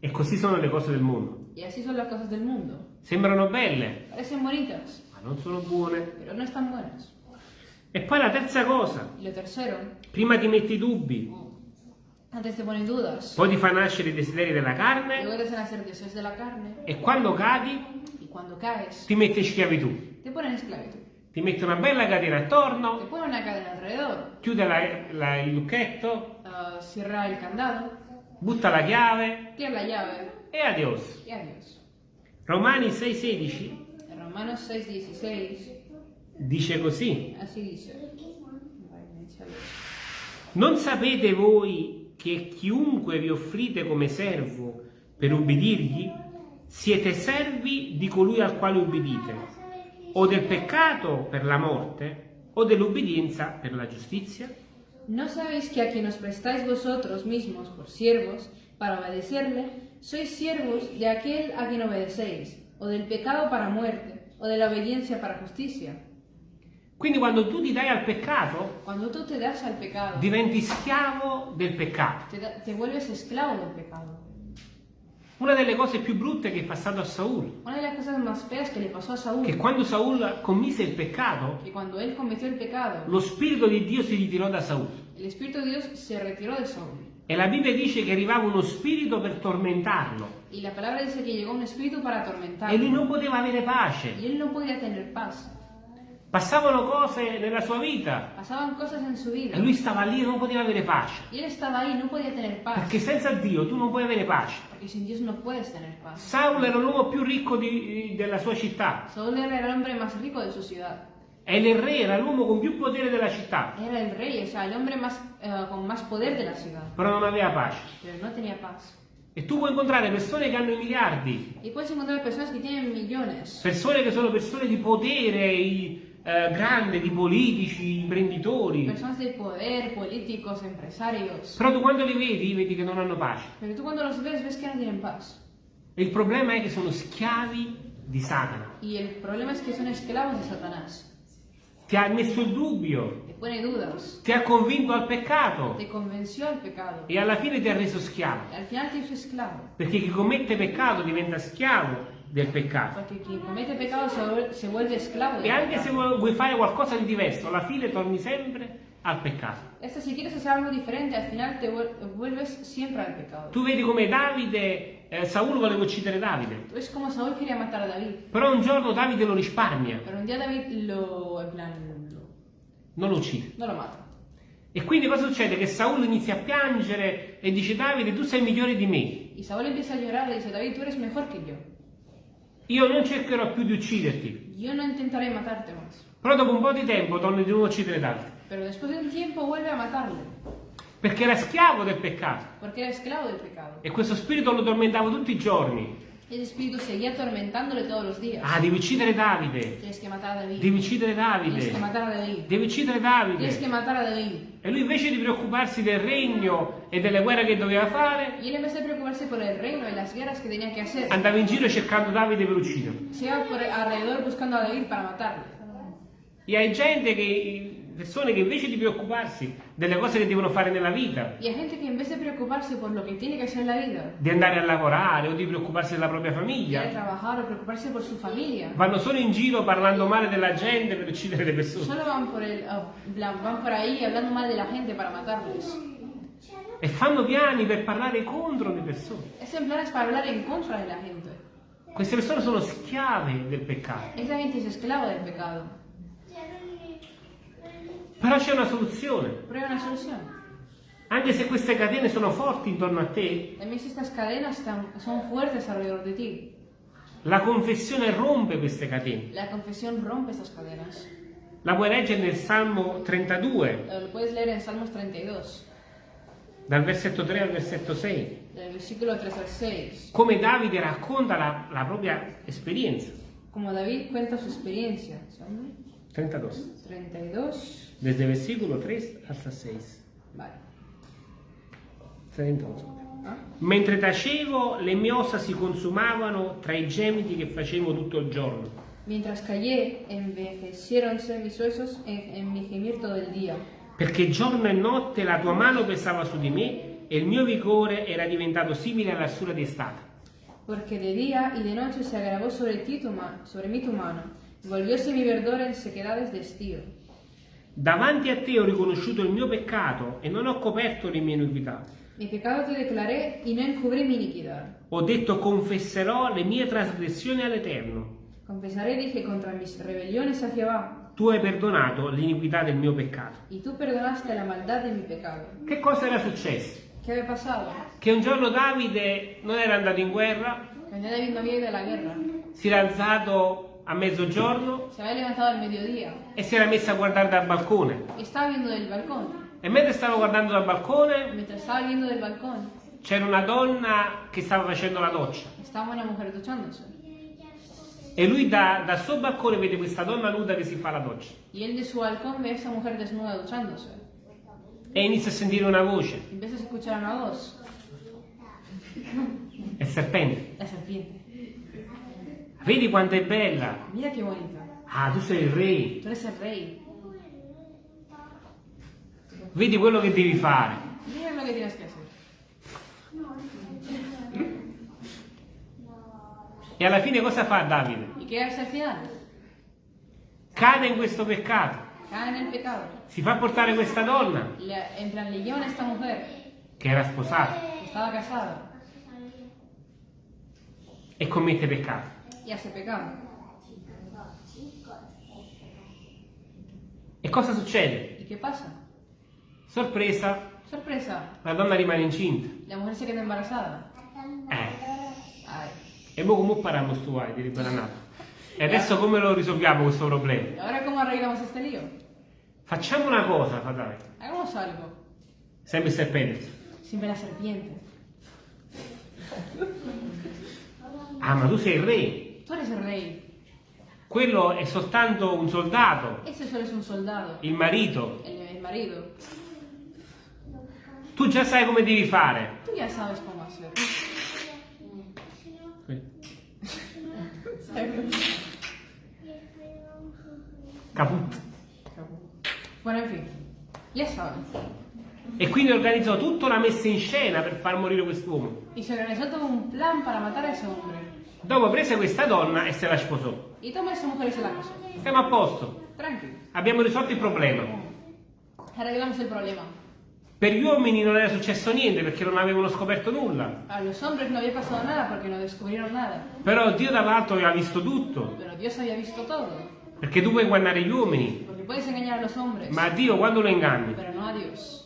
E così sono le cose del mondo. Y así son las cosas del mundo. Sembrano belle, Parecen bonitas, ma non sono buone. pero no están buenas. E poi la terza cosa, lo tercero, prima ti metti i dubbi, antes te ponen dudas. poi ti fa nascere i desideri della carne Luego te hacen hacer deseos de la carne. e quando cadi Y cuando caes, ti mette in schiavitù. te ponen esclavitud. Ti mette una bella catena Te attorno, ponen una cadena alrededor. chiude la- la- il lucchetto, ah, cierra el candado. butta la chiave Tira la llave. e adios. Y adiós. Romani 6,16 En Romanos 6:16, dice così: dice. Non sapete voi che chiunque vi offrite come servo per ubbidirgli, siete servi di colui al quale ubbidite, o del peccato per la morte, o dell'ubbidienza per la giustizia? ¿No sabéis que a quien os prestáis vosotros mismos por siervos para obedecerle, sois siervos de aquel a quien obedecéis, o del pecado para muerte, o de la obediencia para justicia? Quindi quando tu ti dai al peccato, Cuando tú te das al pecado, diventi schiavo del peccato. te, da- te vuelves esclavo del pecado. Una delle cose più brutte che è passato a Saul, Una de las cosas más feas que le pasó a Saúl, che quando Saul commise il peccato, pecado, lo spirito di Dio si ritirò da Saul. Saúl. E la Bibbia dice che arrivava uno spirito per tormentarlo. Y la palabra dice que llegó un espíritu para E lui non poteva avere pace. Y él no podía tener paz. Passavano cose nella sua vita Pasaban cosas en su vida. e lui stava lì e non poteva avere pace. Y él estaba ahí, no podía tener paz. Perché senza Dio tu non puoi avere pace. Porque sin Dios no puedes tener paz. Saulo era l'uomo più ricco di- della sua città Saúl era el hombre más rico de su ciudad. e il re era l'uomo con più potere della città, Era el rey, o sea, hombre más, eh, con más poder de la ciudad. però non aveva pace. No. E tu puoi incontrare persone che hanno i miliardi, Y puedes encontrar personas que tienen millones. persone che sono persone di potere i- eh, grande, di politici, imprenditori. Personas de poder, políticos, empresarios. Però tu quando li vedi, vedi che non hanno pace. Pero tú cuando los ves, ves que no tienen paz. E il problema è che sono schiavi di Satana. Y el problema es que son esclavos de Satanás. Ti ha messo il dubbio, Te pone dudas. ti ha convinto al peccato al pecado. e alla fine ti ha reso schiavo. Perché chi commette peccato diventa schiavo del peccato. Comete pecado se vuelve, se vuelve esclavo E anche se vuoi fare qualcosa di diverso, alla fine torni sempre al peccato. Esto, si quieres hacer algo diferente, al final te vuel- vuelves siempre al pecado. Tu vedi come Davide, eh, Saul voleva uccidere Davide, Es como Saúl quería matar a David. però un giorno Davide lo risparmia, Pero un día David lo, plan, lo- non lo uccide. no lo mata. E quindi cosa succede? Che Saul inizia a piangere e dice Davide tu sei migliore di me, Y Saúl empieza a llorar y dice, David, tú eres mejor que yo. Io non cercherò più di ucciderti. Yo no intentaré matarte más. Però dopo un po' di tempo torna di nuovo a uccidere Pero después de un tiempo vuelve a matarle. perché era schiavo del peccato Porque era esclavo del pecado. e questo spirito lo tormentava tutti i giorni. Ese espíritu seguía atormentándole todos los días. Ah, devi uccidere Davide, Tienes que matar a David. devi uccidere Tienes Davide, que matar a David. devi uccidere Tienes que Davide. matar a David. E lui invece di preoccuparsi del regno e delle guerre che doveva fare, Y él en vez de preocuparse por el reino y las guerras que tenía que hacer, andava in giro cercando Davide per ucciderlo. se iba por alrededor buscando a David para matarle. E hai gente che, persone che invece di preoccuparsi delle cose che devono fare nella vita, Y hay gente que en vez de preocuparse por lo que tiene que hacer en la vida, di andare a lavorare o di preoccuparsi della propria famiglia, trabajar o preocuparse por su familia, vanno solo in giro parlando male della gente per uccidere le persone. solo van por, el, ah, bla- van por ahí hablando mal de la gente para matarles. E fanno piani per parlare contro le persone. Ese plan es para hablar en contra de la gente. Queste persone sono schiave del peccato. Esa gente es esclavo del pecado. Però c'è una soluzione. Pero hay una solución. Anche se queste catene sono forti intorno a te, También si estas cadenas están- son fuertes alrededor de ti, la confessione rompe queste catene. la confesión rompe estas cadenas. La puoi leggere nel Salmo 32, Lo puedes leer en Salmos 32, dal versetto 3 al versetto 6, del versículo 3 al 6. come Davide racconta la, la propria esperienza. Como David cuenta su experiencia. ¿Son? 32. 32. Desde versículo 3 hasta 6. Vale. 32, scusa. ¿Ah? Mentre tacevo, le mie ossa si consumavano tra i gemiti che facevo tutto il giorno. Mientras callé, envejeciéronse mis huesos en, en mi gemir todo el día. Perché giorno e notte la tua mano pesava su di me e il mio vigore era diventato simile all'arsura di estate. Porque de día y de noche se agravó sobre ti tu sobre mí tu mano. Volvióse mi verdor en sequedades de estío. Davanti a te ho riconosciuto il mio peccato e non ho coperto le mie iniquità. Mi pecado te declaré y no encubrí mi iniquidad. Ho detto confesserò le mie trasgressioni all'Eterno. Confesaré, dije, contra mis rebeliones a Jehová. Tu hai perdonato l'iniquità del mio peccato. Y tú perdonaste la maldad de mi pecado. Che cosa era successo? ¿Qué había pasado? Che un giorno Davide non era andato in guerra, Que un día David no había ido a la guerra. si era alzato a mezzogiorno Se había levantado al mediodía. e si era messo a guardare dal balcone. Estaba viendo del balcón. E mentre stava guardando dal balcone Mientras estaba viendo del balcón, c'era una donna che stava facendo la doccia. estaba una mujer duchándose. E lui da- dal suo balcone vede questa donna nuda che si fa la doccia. Y él de su balcón ve a esa mujer desnuda duchándose. E inizia a sentire una voce. Empieza a escuchar una voz. È il serpente. La serpiente. Vedi quanto è bella. Mira qué bonita. Ah, tu sei il re. Tú eres el rey. Vedi quello che devi fare. Mira lo que tienes hacer. E alla fine cosa fa Davide? ¿Y qué hace al final? Cade in questo peccato. Cae en el pecado. Si fa portare questa donna Le- en plan, le llevan a esta mujer che era sposata que estaba casada e commette peccato. Y hace pecado. E cosa succede? ¿Y qué pasa? Sorpresa, Sorpresa, la donna rimane incinta. la mujer se queda embarazada. Eh, e mo come parliamo sto ai di ribananato? E adesso come lo risolviamo questo ¿Y problema? ahora cómo arreglamos este lío? Facciamo una cosa, fratello. Hagamos algo. Sempre il serpente. Siempre la serpiente. Ah, ma tu sei il re. Tú eres el rey. Quello è soltanto un soldato, Ese solo es un soldado. il marito. El, el marido. Tu già sai come devi fare. Tú ya sabes cómo hacer. Caput. Bueno, en fin. Ya sabes. E quindi organizzò tutta una messa in scena per far morire quest'uomo. Y se organizó todo un plan para matar a ese hombre. Dopo prese questa donna e se la sposò. Y toma a esa mujer se la casó. Siamo a posto. Tranquilo. Abbiamo risolto il problema. Arreglamos el problema. Per gli uomini non era successo niente perché non avevano scoperto nulla. A los hombres no había pasado nada porque no descubrieron nada. Però Dio dall'alto aveva visto tutto. Pero Dios había visto todo. Perché tu puoi ingannare gli uomini, Porque puedes engañar a los hombres. ma Dio quando lo inganni? Pero no a Dios.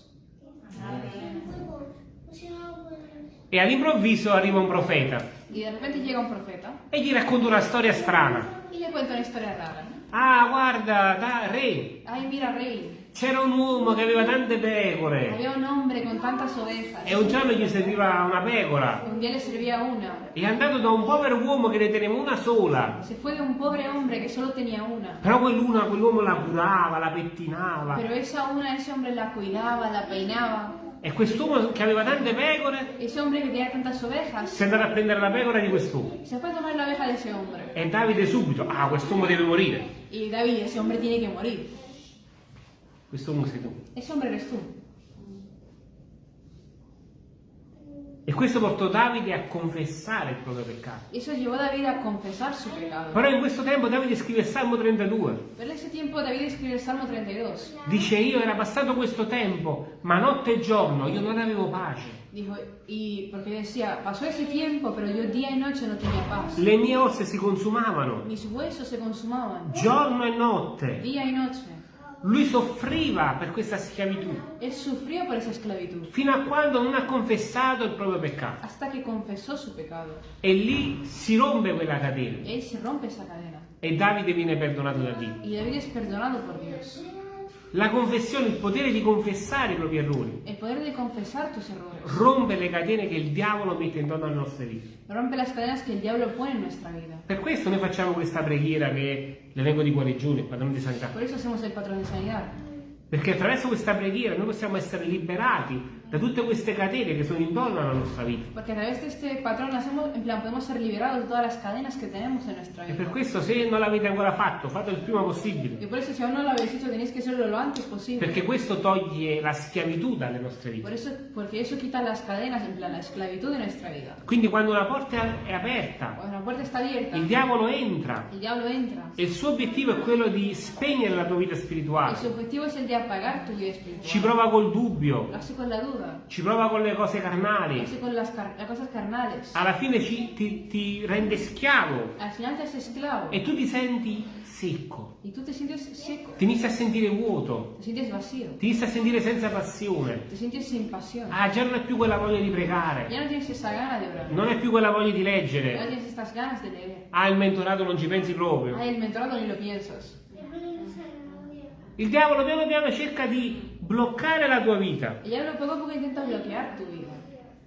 E all'improvviso arriva un profeta Y de repente llega un profeta e gli racconta una storia strana. y le cuenta una historia rara. Ah, guarda, da, re, Ay, mira, rey. c'era un uomo che aveva tante pecore Había un hombre con tantas ovejas. e un giorno gli serviva una pecora. Un día le servía una. È andato da un povero uomo che ne teneva una sola. Se fue de un pobre hombre que solo tenía una. Però quell'una, quell'uomo la curava, la pettinava. Pero esa una, ese hombre la cuidaba, la peinaba. E quest'uomo che aveva tante pecore si è andato a prendere la pecora di quest'uomo. E Davide subito, ah, quest'uomo deve morire. Y David, ese hombre tiene que morir. Quest'uomo sei tu. Ese hombre eres tú. E questo portò Davide a confessare il proprio peccato. Eso llevó a David a confesar su pecado. Però in questo tempo Davide scrive il Salmo 32. Pero en ese tiempo David escribe el Salmo 32. Dice io era passato questo tempo, ma notte e giorno io non avevo pace. Dijo, y porque decía, pasó ese tiempo, pero yo día y noche no tenía paz. Le mie ossa si consumavano, Mis huesos se consumaban, giorno e notte. día y noche. Lui soffriva per questa schiavitù, Él sufrió por esa esclavitud, fino a quando non ha confessato il proprio peccato. hasta que confesó su pecado. E lì si rompe quella catena. Él se rompe esa cadena. E Davide viene perdonato da Dio. Y David es perdonado por Dios. La confessione, il potere di confessare i propri errori, El poder de confesar tus errores rompe le catene che il diavolo mette intorno alle nostre vite. rompe las cadenas que el diablo pone en nuestra vida. Per questo noi facciamo questa preghiera che l'elenco di guarigione, il padrone di sanità. Por eso hacemos el patrón de sanidad. Perché attraverso questa preghiera noi possiamo essere liberati da tutte queste catene che sono intorno alla nostra vita. Porque a través de este patrón hacemos, en plan, podemos ser liberados de todas las cadenas que tenemos en nuestra E per questo se non l'avete ancora fatto, fatelo il prima possibile. Y por eso si aún no lo habéis hecho tenéis que hacerlo lo antes posible. Perché questo toglie la schiavitù dalle nostre Por vite. eso, porque eso quita las cadenas, plan, la esclavitud de nuestra vida. Quindi quando una porta è aperta, la abierta, il diavolo entra el diablo entra. e il suo obiettivo è quello di spegnere la tua vita spirituale. su objetivo es el de apagar tu vida Ci espiritual. prova col dubbio, Lo hace con la duda, ci prova con le cose carnali. hace con las, car- las cosas carnales. Alla fine ci- ti, ti rende schiavo Al final te haces esclavo e tu ti senti secco, y tú te sientes seco, ti inizi a sentire vuoto, te sientes vacío, ti inizi a sentire senza passione. te sientes sin pasión. Ah, già non è più quella voglia di pregare, Ya no tienes esa gana de orar, non è più quella voglia di ya no leggere. tienes estas ganas de leer. Ah, il mentorato non ci pensi proprio. Ay, el mentorado ni lo piensas. Il diavolo piano piano cerca di bloccare la tua vita, El diablo poco a poco intenta bloquear tu.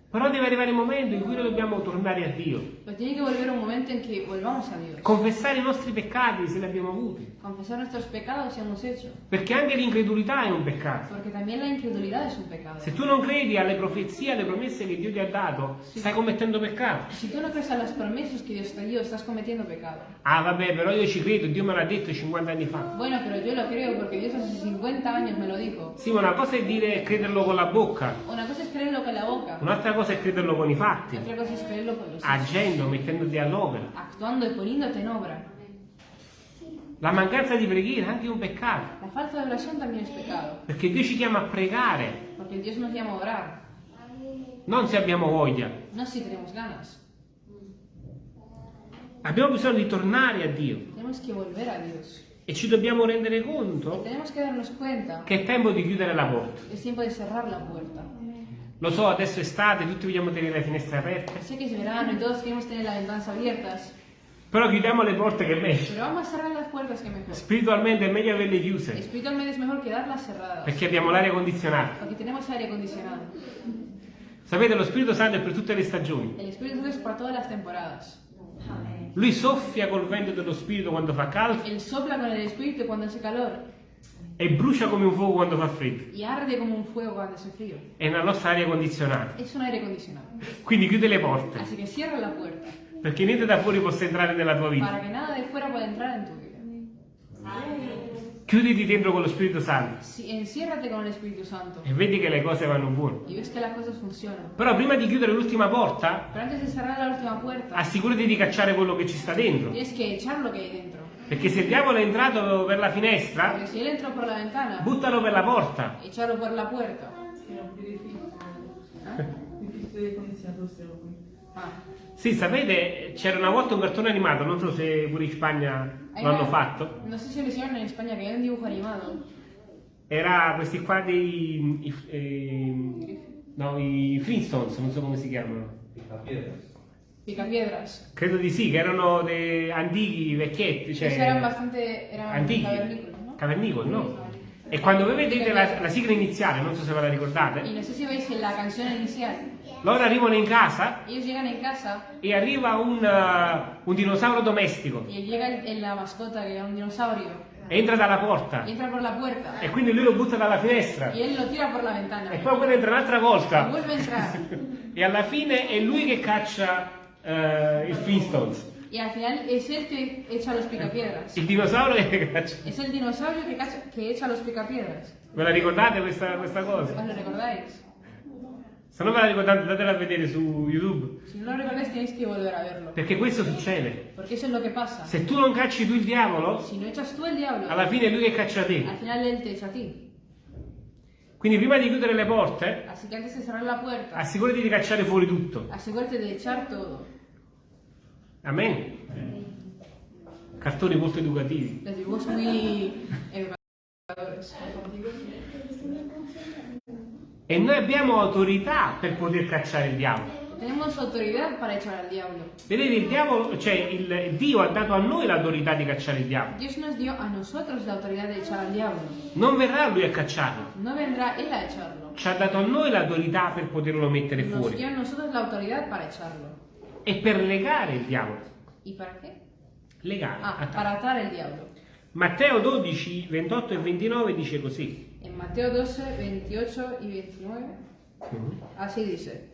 Però deve arrivare il momento in cui noi dobbiamo tornare a Dio, Pero tiene que volver un momento en que volvamos a Dios. confessare i nostri peccati se li abbiamo avuti, Confesar nuestros pecados si hemos hecho. perché anche l'incredulità è un peccato. También la incredulidad es un pecado. Se tu non credi alle profezie, alle promesse che Dio ti ha dato, stai commettendo peccato. Si tú no crees a las promesas que Dios te dio, estás cometiendo pecado. Ah, vabbè, però io ci credo, Dio me l'ha detto 50 anni fa. Bueno, pero yo lo creo porque Dios hace 50 años me lo dijo. Sì, ma una cosa è dire crederlo con la bocca, Una cosa es creerlo con la boca, un'altra cosa è crederlo con i fatti, otra cosa es creerlo con los hechos. agendo, mettendoti all'opera. Actuando y poniéndote en obra. La mancanza di preghiera è anche un peccato, La falta de oración también es pecado. perché Dio ci chiama a pregare, Porque Dios nos llama a orar. non se abbiamo voglia. No si tenemos ganas. Abbiamo bisogno di tornare a Dio. E ci dobbiamo rendere conto che è tempo di chiudere la porta. Lo so, adesso è estate, tutti vogliamo tenere le finestre aperte, Sé que es verano y todos queremos tener las ventanas abiertas, però chiudiamo le porte che è meglio. pero vamos a cerrar las puertas que mejor. Spiritualmente è meglio averle chiuse, Espiritualmente es mejor quedarlas cerradas, perché abbiamo l'aria condizionata. porque tenemos aire acondicionado. Sapete, lo Spirito Santo è per tutte le stagioni. El Espíritu Santo es para todas las temporadas. Lui soffia col vento dello Spirito quando fa caldo Él sopla con el Espíritu cuando hace calor e brucia come un fuoco quando fa freddo. y arde como un fuego cuando hace frío. È la nostra aria condizionata. Es un aire acondicionado. Quindi chiude le porte, Así que cierra la puerta perché niente da fuori possa entrare nella tua vita. para que nada de fuera pueda entrar en tu vida. Chiuditi dentro con lo Spirito Santo Espíritu Santo e vedi che le cose vanno buone. Però prima di chiudere l'ultima porta, puerta, assicurati di cacciare quello che ci sta dentro. Perché se il diavolo è entrato per la finestra, ventana, buttalo per la porta. echarlo por la puerta. Difficile. ¿Ah? Sì, sapete, c'era una volta un cartone animato, non so se pure in Spagna Hay lo hanno fatto. No sé si lo hicieron en España, que hay un dibujo animado. Era questi qua dei... i- eh, no, i Flintstones, non so come si chiamano. Picapiedras. Credo di sì, che erano dei antichi, vecchietti, cioè... Esos eran bastante. eran antichi, cavernícolas, ¿no? cavernicoli, no? E quando voi vedete la, la sigla iniziale, non so se ve la ricordate, no sé si veis en la canción inicial. loro arrivano in casa en casa e arriva un, eh, un dinosauro domestico, y llega la mascota, que era un dinosaurio, entra dalla porta entra por la puerta. e quindi lui lo butta dalla finestra él lo tira por la ventana. e poi quello entra un'altra volta entrar. e alla fine è lui che caccia eh, il Flintstones, Y al final es él que echa los picapiedras. il dinosauro che caccia. Es el dinosaurio que, cacha- que echa los picapiedras. Ve la ricordate questa, questa cosa? ¿Os lo recordáis? Se non ve la ricordate datela a vedere su YouTube, Si no lo recordáis tenéis que volver a verlo. perché questo succede. Porque eso es lo que pasa. Se tu non cacci tu il diavolo, Si no echas tú el diablo, alla fine è lui che caccia te. al final él te echa a ti. Quindi prima di chiudere le porte, Así que antes de cerrar la puerta, assicurati di cacciare fuori tutto. asegúrate de echar todo. Amen. Cartoni molto educativi. E noi abbiamo autorità per poter cacciare il diavolo. Tenemos autoridad para echar al diablo. Vedete, il diavolo, cioè il Dio ha dato a noi l'autorità di cacciare il diavolo. Dios nos dio a nosotros la autoridad de echar al diablo. Non verrà lui a cacciarlo. No vendrá él a echarlo. Ci ha dato a noi l'autorità per poterlo mettere Nos fuori. dio a nosotros la autoridad para echarlo. E per legare il diavolo. ¿Y para qué? Legare. Ah, para atar el diablo. Matteo 12, 28 e 29 dice così. En Mateo 12, 28 y 29, así dice.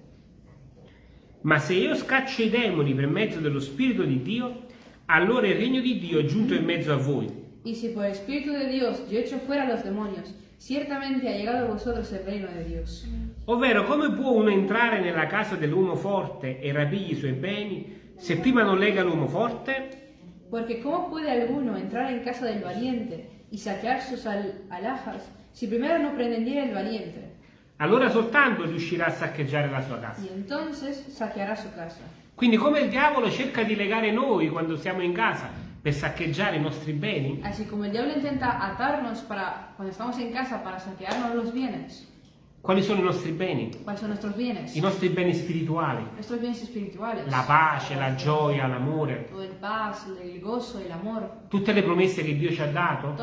Ma se io scaccio i demoni per mezzo dello Spirito di Dio, allora il regno di Dio è giunto in mezzo a voi. Y si por el Espíritu de Dios yo echo fuera los demonios, ciertamente ha llegado a vosotros el reino de Dios. Ovvero, come può uno entrare nella casa dell'uomo forte e rapirgli i suoi beni se prima non lega l'uomo forte? Porque ¿cómo puede alguno entrar en casa del valiente y saquear sus al- alhajas si primero no prendiera el valiente? Allora soltanto riuscirà a saccheggiare la sua casa. Y entonces saqueará su casa. Quindi come il diavolo cerca di legare noi quando siamo in casa per saccheggiare i nostri beni, Así como el diablo intenta atarnos para cuando estamos en casa para saquearnos los bienes, quali sono i nostri beni? I nostri beni? Spirituali, la pace, la gioia, l'amore, tutte le promesse che Dio ci ha dato,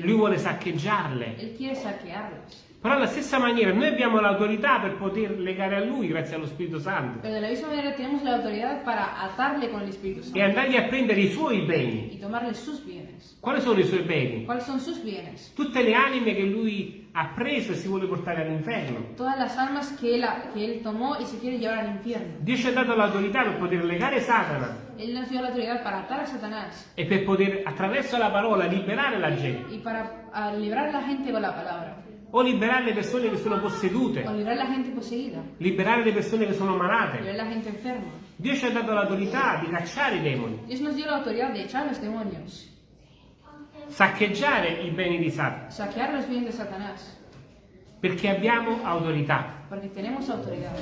lui vuole saccheggiarle. Però alla stessa maniera noi abbiamo l'autorità per poter legare a lui grazie allo Spirito Santo. E andargli a prendere i suoi beni. Quali sono i suoi beni? Tutte le anime che lui ha preso e si vuole portare all'inferno. Todas las almas que él, que él tomó y se quiere llevar al infierno. Dio ci ha dato l'autorità per poter legare Satana Él nos dio la autoridad para atar a Satanás e per poter attraverso la parola liberare la gente y para a la gente con la palabra. o liberare le persone che sono possedute, O librar a la gente poseída. liberare le persone che sono malate. Librar a la gente enferma. Dio ci ha dato l'autorità di cacciare i demoni, Dios nos dio la autoridad de echar los demonios. Saccheggiare i beni di Satana, Saquear los bienes de Satanás. perché abbiamo autorità. Porque tenemos autoridad.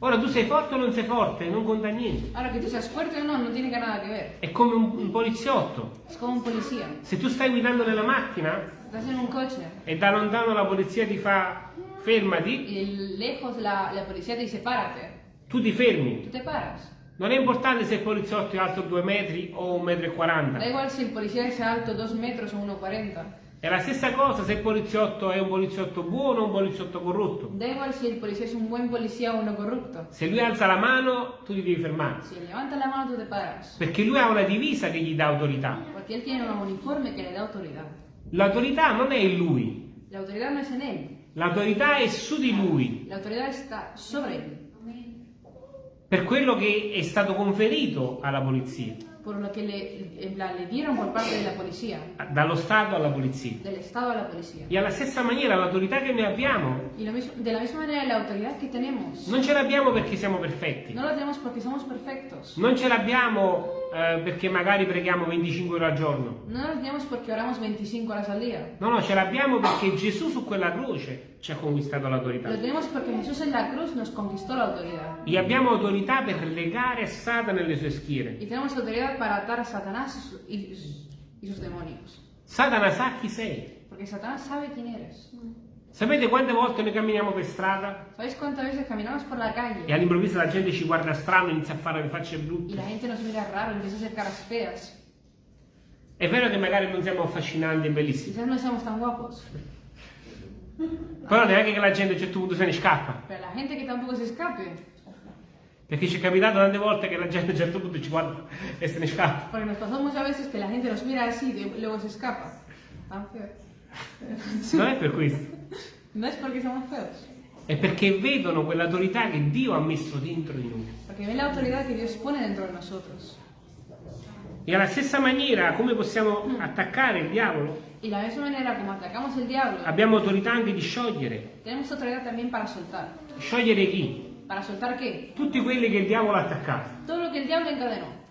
Ora tu sei forte o non sei forte, non conta niente. Ahora que tú seas fuerte o no, no tiene nada que ver. È come un, un poliziotto. Es como un policía. Se tu stai guidando nella macchina Estás en un coche e da lontano la polizia ti fa fermati, y lejos la, la policía te dice párate. tu ti fermi. Tú te paras. Non è importante se il poliziotto è alto 2 metri o 1,40 m. Da igual si el policía es alto 2 metros o 1,40. È la stessa cosa se il poliziotto è un poliziotto buono o un poliziotto corrotto. Da igual si el policía es un buen policía o uno corrupto. Se lui alza la mano, tu ti devi fermare. Él levanta la mano, tú te paras. Perché lui ha una divisa che gli dà autorità. Porque él tiene un uniforme que le da autoridad. L'autorità non è in lui, La autoridad no es en él. l'autorità è su di lui, La autoridad está sobre él. Per quello che è stato conferito alla polizia, Por lo que le, en plan, le dieron por parte de la policía. dallo Stato alla polizia. Del Estado a la policía. E alla stessa maniera l'autorità che noi abbiamo Y mismo, la misma manera la autoridad que tenemos. non ce l'abbiamo perché siamo perfetti, No la tenemos porque somos perfectos. non ce l'abbiamo eh, perché magari preghiamo 25 ore al giorno. No la tenemos porque oramos 25 horas al día. No, no, ce l'abbiamo perché Gesù su quella croce ci ha conquistato l'autorità. Lo tenemos porque Jesús en la cruz nos conquistó la autoridad. E abbiamo autorità per legare Satana nelle sue schiere. Y tenemos autoridad para atar a Satanás y, su- y sus- y sus demonios. Satana sa chi sei. Porque Satanás sabe quién eres. Sapete quante volte noi camminiamo per strada ¿Sabéis cuántas veces caminamos por la e calle all'improvviso la gente ci guarda strano e inizia a fare le facce y brutte? la gente nos mira raro, empieza a hacer caras feas? È vero che magari non siamo affascinanti e bellissimi, Quizás no somos tan guapos, però neanche che la gente a un certo punto se ne scappa. pero la gente que tampoco se escape. Perché ci è capitato tante volte che la gente a un certo punto ci guarda e se ne scappa. Porque nos pasó muchas veces que la gente nos mira así y luego se escapa. Tan feos. Non è per questo, No es porque somos feos, è perché vedono quell'autorità che Dio ha messo dentro di noi. porque ven la autoridad que Dios pone dentro de nosotros. E alla stessa maniera, come possiamo attaccare il diavolo, Y la misma manera como atacamos el diablo, abbiamo autorità anche di sciogliere. tenemos autoridad también para soltar. Sciogliere chi? ¿Para soltar qué? Tutti quelli che il diavolo ha attaccato. Todo lo que el diablo encadenó.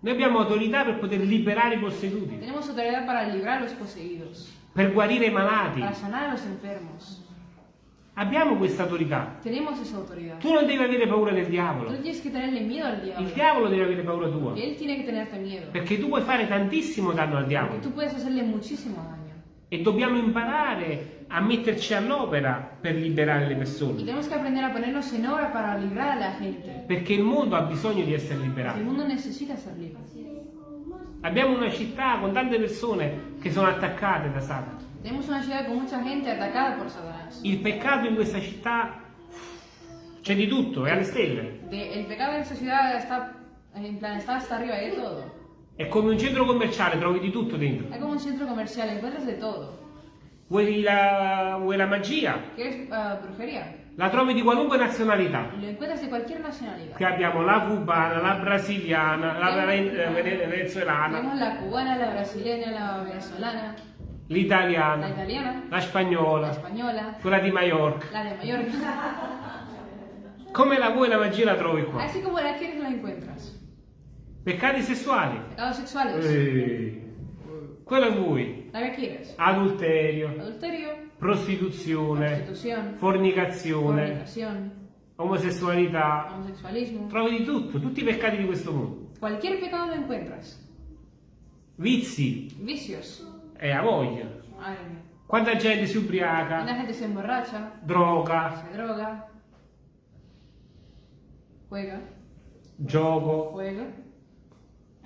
Noi abbiamo autorità per poter liberare i posseduti, Tenemos autoridad para librar los poseídos, per guarire i malati. para sanar a los enfermos. Abbiamo questa autorità. Tu non devi avere paura del diavolo. al Il diavolo deve avere paura tua. Perché tu puoi fare tantissimo danno al diavolo. E dobbiamo imparare a metterci all'opera per liberare le persone. Perché il mondo ha bisogno di essere liberato. mundo necesita ser libre. Abbiamo una città con tante persone che sono attaccate da Satana. Il peccato in questa città c'è di tutto, è alle stelle. De- el pecado en esta ciudad está, en plan, está hasta arriba de todo. È come un centro commerciale, trovi di tutto dentro. Es como un centro comercial, encuentras de todo. Vuoi la, vuoi la magia? ¿Quieres ah, brujería? La trovi di qualunque nazionalità. Lo encuentras de cualquier nacionalidad. Che abbiamo la cubana, la brasiliana, la vene- vene- venezuelana, Tenemos la cubana, la brasileña, la venezolana, la l'italiana, italiana, la la spagnola, española, quella di Mallorca. la de Mallorca. Come la vuoi la magia la trovi qua? Así como la quieres, la encuentras. Peccati sessuali. Pecados sexuales. Quello vuoi. ¿La que quieres? Adulterio, Adulterio, prostituzione, fornicazione, fornicación, omosessualità. homosexualismo. Trovi di tutto, tutti i peccati di questo mondo. Cualquier pecado lo encuentras. Vizi Vicios. e a voglia. Madre. Quanta gente si La ubriaca, gente se emborracha, droga, se droga, juega, gioco, juega,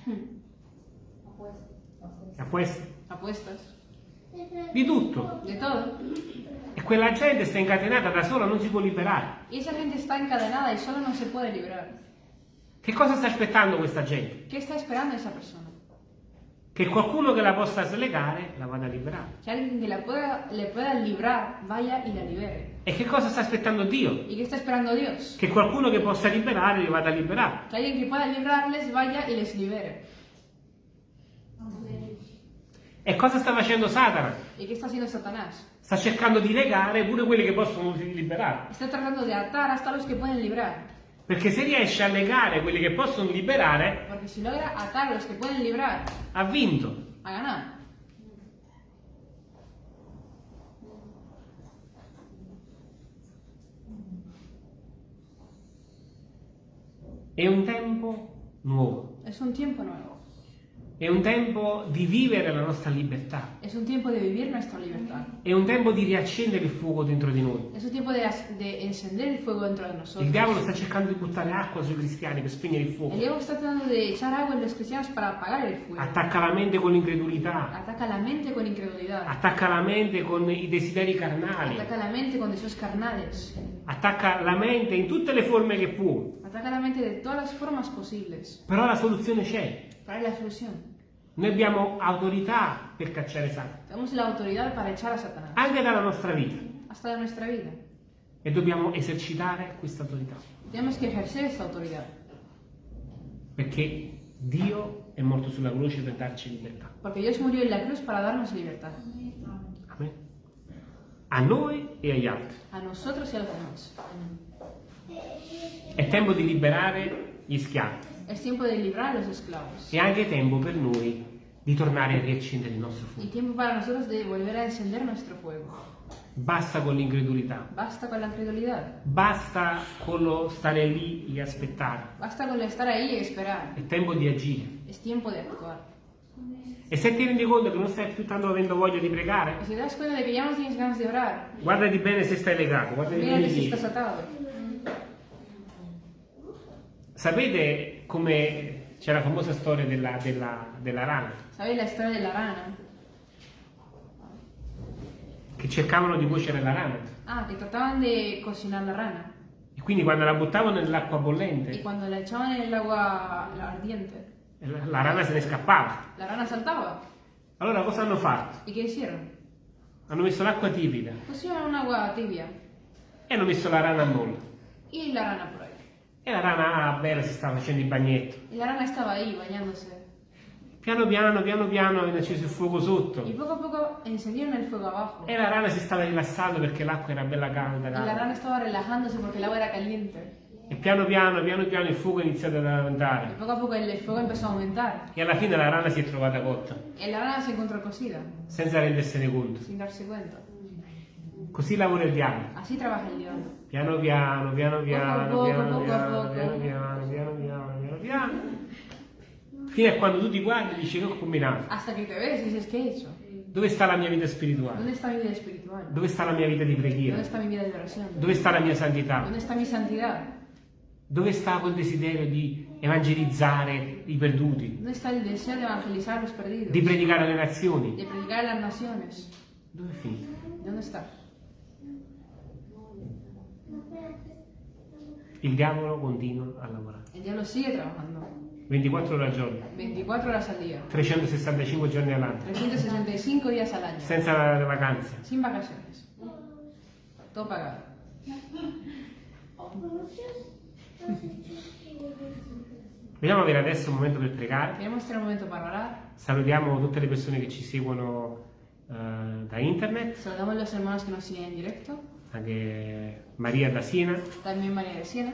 apuesta, apuestas, di tutto. de todo. E quella gente sta incatenata da sola, non si può liberare. Y esa gente está encadenada y solo no se puede librar. Che cosa sta aspettando questa gente? ¿Qué está esperando esa persona? Che qualcuno che la possa slegare la vada a liberare. Que alguien que la pueda, le pueda librar vaya y la libere. E che cosa sta aspettando Dio? ¿Y qué está esperando Dios? Che qualcuno che possa liberare li vada a liberare. Que alguien que pueda librarles vaya y les libere. E cosa sta facendo Satana? ¿Y qué está haciendo Satanás? Sta cercando di legare pure quelli che possono liberare. Está tratando de atar hasta los que pueden librar. Perché se riesce a legare quelli che possono liberare, si logra atar los que pueden librar, ha vinto. ha ganado. È un tempo nuovo, Es un tiempo nuevo. È un tempo di vivere la nostra libertà, Es un tiempo de vivir nuestra libertad. è un tempo di riaccendere il fuoco dentro di noi. Es un tiempo de, de encender el fuego dentro de Il nosotros. diavolo sta cercando di buttare acqua sui cristiani per spegnere il El fuoco. diablo está tratando de echar agua en los cristianos para apagar el fuego. Attacca la mente con l'incredulità, Ataca la mente con incredulidad. attacca la mente con i desideri carnali, Ataca la mente con deseos carnales. attacca la mente in tutte le forme che può. Ataca la mente de todas las formas posibles. Però la soluzione c'è. ¿Cuál es la solución? Noi abbiamo autorità per cacciare Satana, la anche dalla nostra vita, Hasta de nuestra vida. e dobbiamo esercitare questa autorità, perché Dio è morto sulla croce per darci libertà. Porque Dios murió en la cruz para darnos libertad. Amen. A noi e agli altri. A nosotros y a los demás. È tempo di liberare gli schiavi. È anche tempo per noi di tornare a riaccendere il nostro fuoco. tiempo para nosotros de volver a encender nuestro fuego. Basta con l'incredulità, Basta con la incredulidad. basta con lo stare lì e aspettare. Basta con el estar ahí y esperar. È tempo di agire. Es tiempo de actuar. E se ti rendi conto che non stai più tanto avendo voglia di pregare, guardati bene se stai legato, guardati bene que si lì. Sapete come c'è la famosa storia della, della- della rana, ¿Sabéis la historia de la rana? che cercavano di cuocere la rana. Ah, que trataban de cocinar la rana. E quindi quando la buttavano nell'acqua bollente, cuando la echaban en el agua la ardiente, la, la rana se ne scappava. la rana saltaba. Allora cosa hanno fatto? ¿Y qué hicieron? Hanno messo l'acqua tiepida Pusieron un agua tibia e hanno messo la rana a molla. y la rana ahí. E la rana, ah, bella, si stava facendo il bagnetto. Y la rana estaba ahí bañándose. Piano piano, piano piano, hanno acceso il fuoco sotto. Y poco a poco encendieron el fuego abajo. E la rana si stava rilassando perché l'acqua era bella calda. Y la rana estaba relajándose porque el agua era caliente. E piano piano, piano piano il fuoco è iniziato ad aumentare. poco a poco el fuego empezó a aumentar. E alla fine la rana si è trovata cotta, Y la rana se encontró cocida, senza rendersene conto. sin darse cuenta. Così lavora il diavolo. Así trabaja el diablo. Piano piano, piano piano, piano piano, piano piano, piano piano, piano. Fino a quando tu ti guardi e dici che ho combinato. Hasta que te ves dices, ¿qué he hecho? Dove sta la mia vita spirituale? ¿Dónde está mi vida espiritual? Dove sta la mia vita di ¿Dónde preghiera? está mi vida de oración? Dove sta la mia santità? ¿Dónde está mi santidad? Dove sta quel desiderio di evangelizzare i perduti? ¿Dónde está el deseo de evangelizar a los perdidos? Di predicare alle nazioni? De predicar a las naciones. Dove è finito? ¿Dónde está? Il diavolo continua a lavorare. El diablo sigue trabajando. 24 ore al giorno, 24 horas al día. 365 giorni all'anno, 365 días al año. senza vacanze. Sin vacaciones. Todo pagado. Vogliamo avere adesso un momento per pregare. Salutiamo tutte le persone che ci seguono eh, da internet, Saludamos a los hermanos que nos siguen en directo. anche Maria da Siena, También María de Siena.